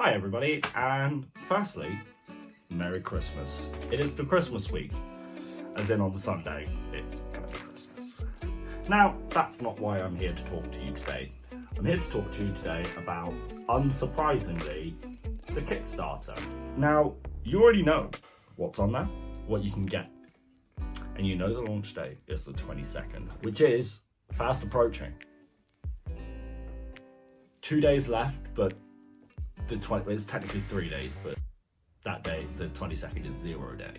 Hi everybody, and firstly, Merry Christmas. It is the Christmas week, as in on the Sunday, it's gonna be Christmas. Now, that's not why I'm here to talk to you today. I'm here to talk to you today about, unsurprisingly, the Kickstarter. Now, you already know what's on there, what you can get, and you know the launch date is the 22nd, which is fast approaching. Two days left, but the 20, it's technically three days, but that day, the 22nd is zero day.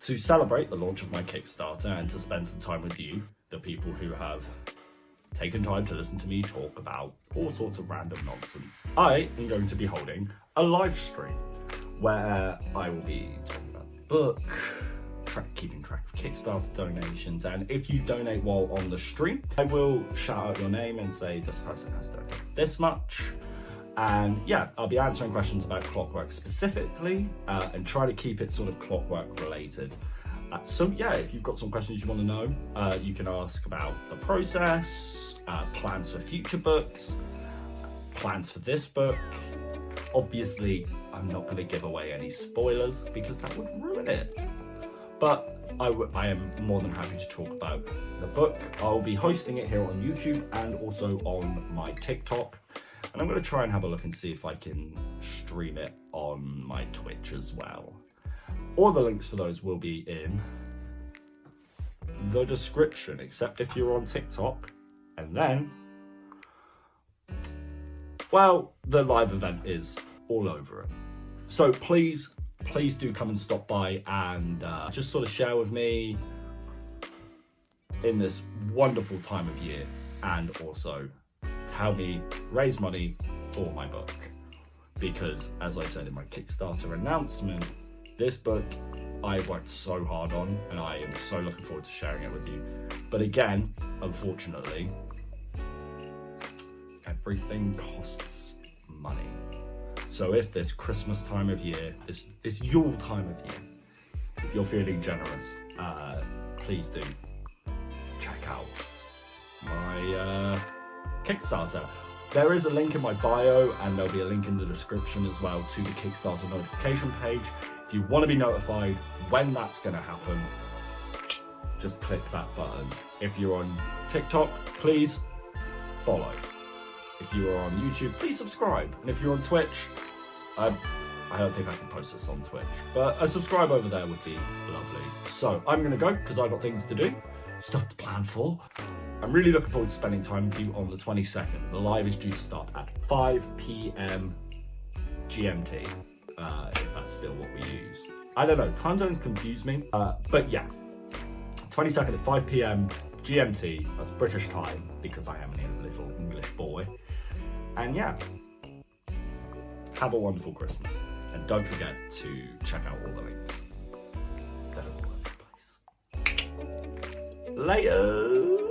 To celebrate the launch of my Kickstarter and to spend some time with you, the people who have taken time to listen to me talk about all sorts of random nonsense, I am going to be holding a live stream where I will be talking about the book, track, keeping track of Kickstarter donations, and if you donate while on the stream, I will shout out your name and say this person has donated this much, and yeah, I'll be answering questions about clockwork specifically uh, and try to keep it sort of clockwork related. Uh, so yeah, if you've got some questions you want to know, uh, you can ask about the process, uh, plans for future books, plans for this book. Obviously, I'm not going to give away any spoilers because that would ruin it. But I, I am more than happy to talk about the book. I'll be hosting it here on YouTube and also on my TikTok. And I'm going to try and have a look and see if I can stream it on my Twitch as well. All the links for those will be in the description, except if you're on TikTok. And then, well, the live event is all over it. So please, please do come and stop by and uh, just sort of share with me in this wonderful time of year and also help me raise money for my book. Because as I said in my Kickstarter announcement, this book I worked so hard on and I am so looking forward to sharing it with you. But again, unfortunately, everything costs money. So if this Christmas time of year is, is your time of year, if you're feeling generous, uh, please do check out my uh, Kickstarter. There is a link in my bio and there'll be a link in the description as well to the Kickstarter notification page. If you want to be notified when that's going to happen, just click that button. If you're on TikTok, please follow. If you are on YouTube, please subscribe. And if you're on Twitch, I, I don't think I can post this on Twitch, but a subscribe over there would be lovely. So I'm going to go because I've got things to do, stuff to plan for. I'm really looking forward to spending time with you on the 22nd. The live is due to start at 5 p.m. GMT, uh, if that's still what we use. I don't know, time zones confuse me, uh, but yeah. 22nd at 5 p.m. GMT, that's British time, because I am a little English boy. And yeah, have a wonderful Christmas. And don't forget to check out all the links. They're all over the place. Later!